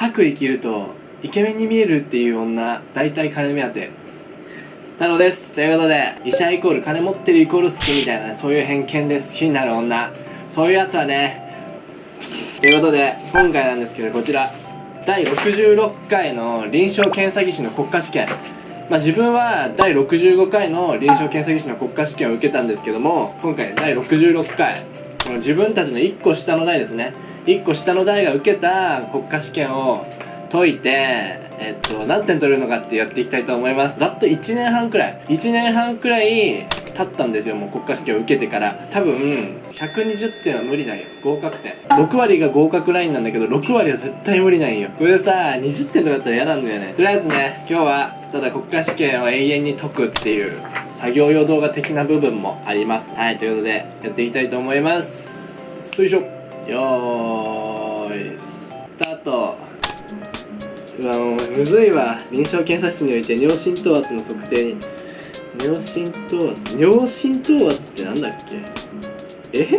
薄利切るとイケメンに見えるっていう女大体金目当て。なのです。ということで医者イコール金持ってるイコール好きみたいな、ね、そういう偏見です。好きになる女。そういうやつはね。ということで今回なんですけどこちら。第66回の臨床検査技師の国家試験。まあ、自分は第65回の臨床検査技師の国家試験を受けたんですけども今回第66回。この自分たちの1個下の代ですね。1個下の代が受けた国家試験を解いて、えっと、何点取れるのかってやっていきたいと思います。ざっと1年半くらい。1年半くらい経ったんですよもう国家試験を受けてから。多分120点は無理なんよ。合格点。6割が合格ラインなんだけど6割は絶対無理なんよ。これさ20点とかだったら嫌なんだよね。とりあえずね今日はただ国家試験を永遠に解くっていう作業用動画的な部分もあります。はいということでやっていきたいと思います。よいしょ。よーいスタート。うわもうむずいわ。臨床検査室において尿浸透圧の測定に尿浸透圧尿浸透圧ってなんだっけ？え？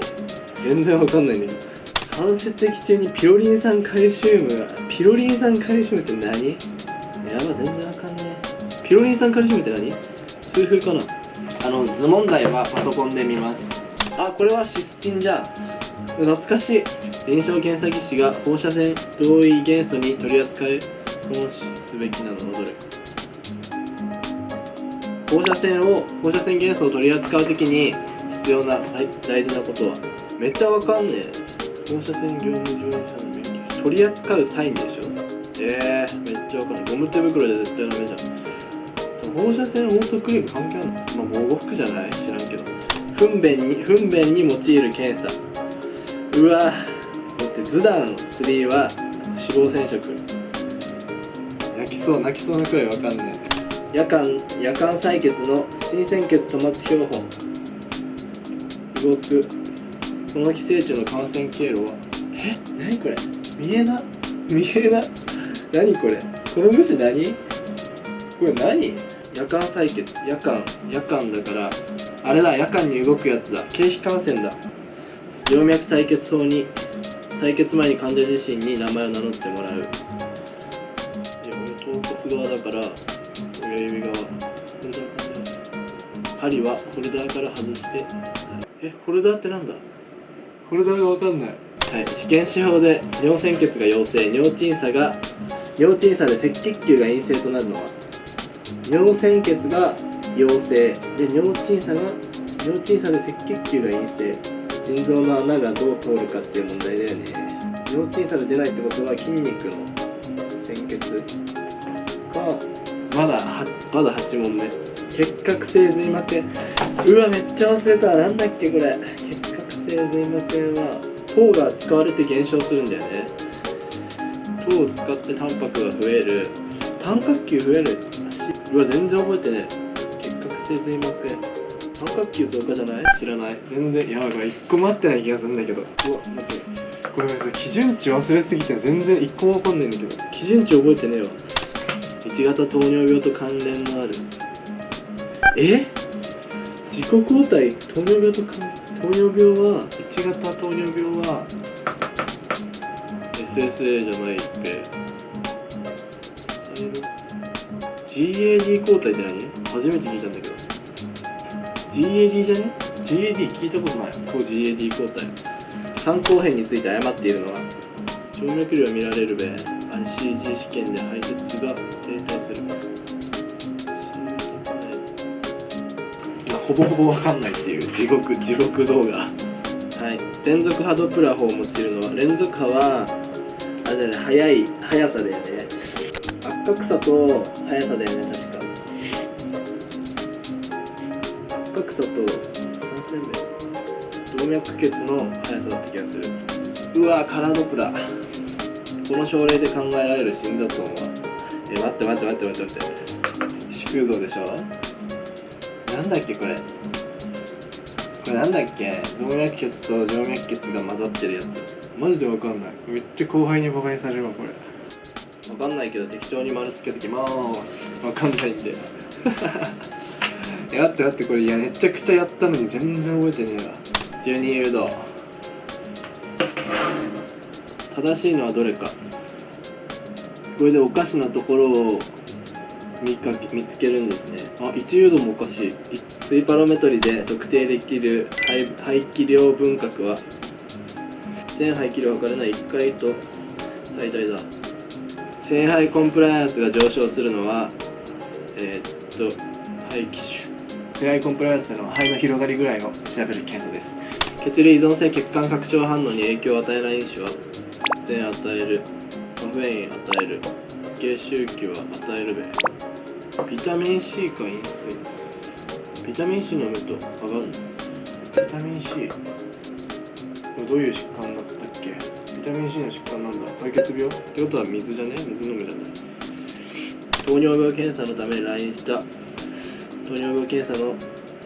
全然わかんない。んだけど関節液中にピロリン酸カルシウムがピロリン酸カルシウムって何？やば全然わかんねえピロリン酸カルシウムって何？数風かな？あの図問題はパソコンで見ます。あこれはシスチンじゃん。懐かしい。臨床検査技師が放射線同位元素に取り扱い損すべきなのはどれか放射線を放射線元素を取り扱う時に必要な大大事なことはめっちゃわかんねえ。放射線業務従事者の免許取り扱うサインでしょ。えー、めっちゃわかんない。ゴム手袋で絶対ダメじゃん。放射線オートクリーム関係あるの？まあ防護服じゃない？知らんけど。糞便に糞便に用いる検査。うわだってズダン3は脂肪染色泣きそう泣きそうなくらいわかんない。夜間夜間採血の新鮮血止末標本。動く。この寄生虫の感染経路は。え？何これ？見えな？見えな？何これ？この虫何？これ何？夜間採血。夜間夜間だから。あれだ夜間に動くやつだ。経皮感染だ静脈採血法に採血前に患者自身に名前を名乗ってもらう。頭骨側だから親指側。針はホルダーから外して。えホルダーってなんだ？ホルダーがわかんない。はい試験手法で尿鮮血が陽性尿鎮差が尿鎮差で赤血球が陰性となるのは尿鮮血が陽性。で尿鎮差が尿鎮差で赤血球が陰性腎臓の穴がどう通るかっていう問題だよね。尿鎮差で出ないってことは筋肉の鮮血かまだはまだ8問目。結核性髄膜。炎うわめっちゃ忘れた。なんだっけこれ。結核性髄膜炎は糖が使われて減少するんだよね。糖を使ってタンパクが増える。単角球増える。うわ全然覚えてね結核性髄膜。炎単角球増加じゃない？知らない？全然やばい。これ1個も合ってない気がするんだけど。うわ待って。これさ基準値忘れすぎて全然1個もわかんないんだけど。基準値覚えてねえわ。1型糖尿病と関連のある。え？自己抗体糖尿病と関糖尿病は？1型糖尿病は SSA じゃないっぺ GAD 抗体って何？初めて聞いたんだけど GAD じゃね？GAD 聞いたことない。抗 GAD 抗体肝硬変について誤っているのは。静脈量見られるべ。ICG 試験で排泄が低下するほぼほぼわかんないっていう。地獄地獄動画。はい。連続波ドプラ法を用いるのは連続波はあれだよね。速い速さだよね。圧角さと速さだよね。確かと三千名動脈血の速さだった気がする。うわカラードプラ。この症例で考えられる心臓音は。え待って待って待って待って待って。縮空像でしょ？なんだっけこれ？これなんだっけ？動脈血と静脈血が混ざってるやつ。マジでわかんない。めっちゃ後輩にバカにされるわこれ。わかんないけど適当に丸つけときまーす。わかんないんで。え待って待ってこれいやめちゃくちゃやったのに全然覚えてねえわ12誘導正しいのはどれか。これでおかしなところを見かけ見つけるんですね。あ一誘導もおかしい。水パロメトリで測定できる排気量分割は。全排気量を測れない。1回と最大だ。聖杯コンプライアンスが上昇するのはえー、っと排気種聖杯コンプライアンスの肺の広がりぐらいを調べる検査です。血流依存性血管拡張反応に影響を与えない因子は全与えるカフェイン与える低周期は与えるべ。ビタミン C か飲水。ビタミン C 飲むと上がるの。ビタミン C どういう疾患だったっけ？ビタミン C の疾患なんだ。敗血病？ってことは水じゃね？水飲むじゃない。糖尿病検査のために来院した。糖尿病検査の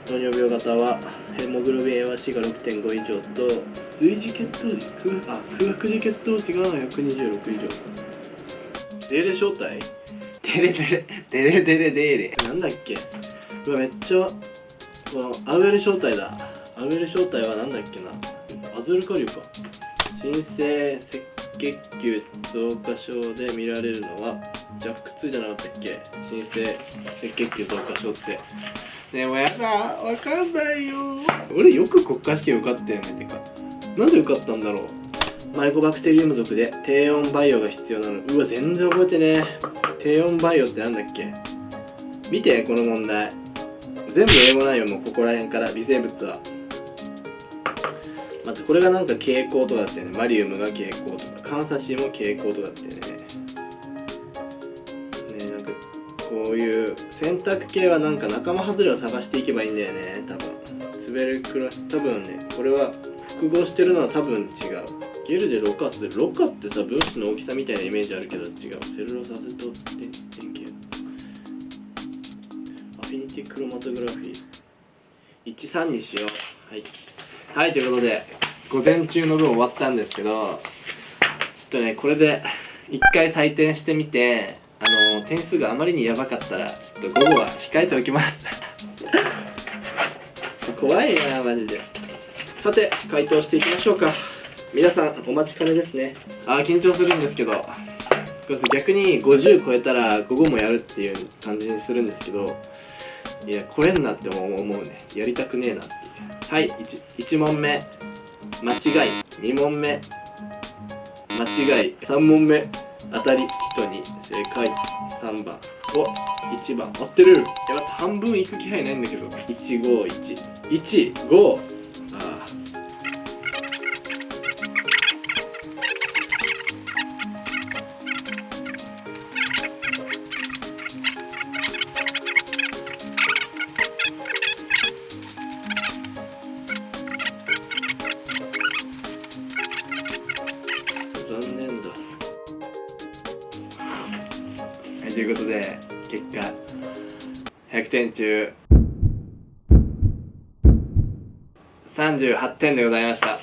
糖尿病型はヘモグロビン A1C が6.5以上と随時血糖値空あ空白時血糖値が126以上。デーレ正体デレデレデレデレデーレなんだっけ？うわめっちゃこのアウエル正体だ。アウエル正体はなんだっけな？アズルカリュか。新生赤血球増加症で見られるのはジャック2じゃなかったっけ？新生赤血球増加症って。でもやだわかんないよ。俺よく国家試験受かったよねてか。なんで受かったんだろう？マイコバクテリウム属で低温バイオが必要なの。うわ全然覚えてねえ。低温バイオってなんだっけ？見てこの問題。全部英語なんよもうここら辺から微生物は。またこれがなんか蛍光とかだったよね。マリウムが蛍光とかカンサシーも蛍光とかだったよねねこういう選択系はなんか仲間外れを探していけばいいんだよね。多分。滑るクラス多分ねこれは複合してるのは多分違う。ゲルでロカするロカってさ分子の大きさみたいなイメージあるけど違う。セルロサスと点点系アフィニティクロマトグラフィー。13にしようはい。はいということで午前中の分終わったんですけどちょっとねこれで一回採点してみてあの点数があまりにやばかったらちょっと午後は控えておきます。怖いなマジで。さて回答していきましょうか。皆さんお待ちかねですね。あー緊張するんですけど。逆に50超えたら午後もやるっていう感じにするんですけど。いや来れんなって思うね。やりたくねえなっていう。はい 1, 1問目。間違い。2問目。間違い。3問目。当たり。人に正解3番。お1番。合ってる。やば半分いく気配ないんだけど。15115ということで結果100点中。38点でございました。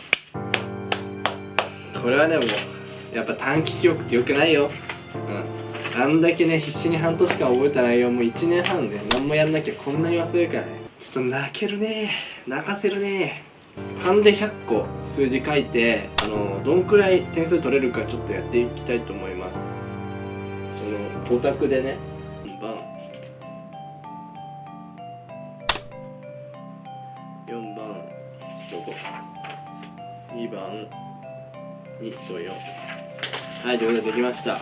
これはねもうやっぱ短期記憶ってよくないよ。うん。あんだけね必死に半年間覚えた内容も1年半で何もやんなきゃこんなに忘れるからね。ちょっと泣けるね。泣かせるね。勘で100個数字書いてあのどんくらい点数取れるかちょっとやっていきたいと思いますオタクでね。4番。4番。1と52番。2と4はいということでできました。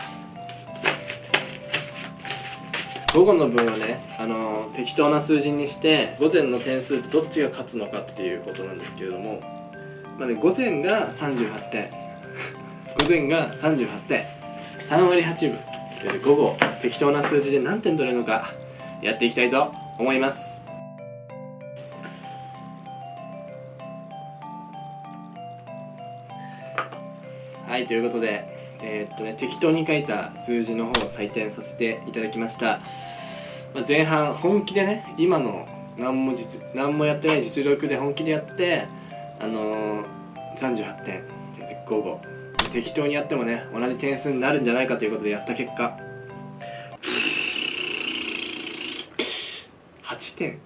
午後の分はね、あのー適当な数字にして午前の点数とどっちが勝つのかっていうことなんですけれども。まあね午前が38点。午前が38点。3割8分。午後適当な数字で何点取れるのかやっていきたいと思います。はいということでえーっとね適当に書いた数字の方を採点させていただきました、まあ、前半本気でね今の何も実何もやってない実力で本気でやってあのー、38点で午後。適当にやってもね同じ点数になるんじゃないかということでやった結果。8点。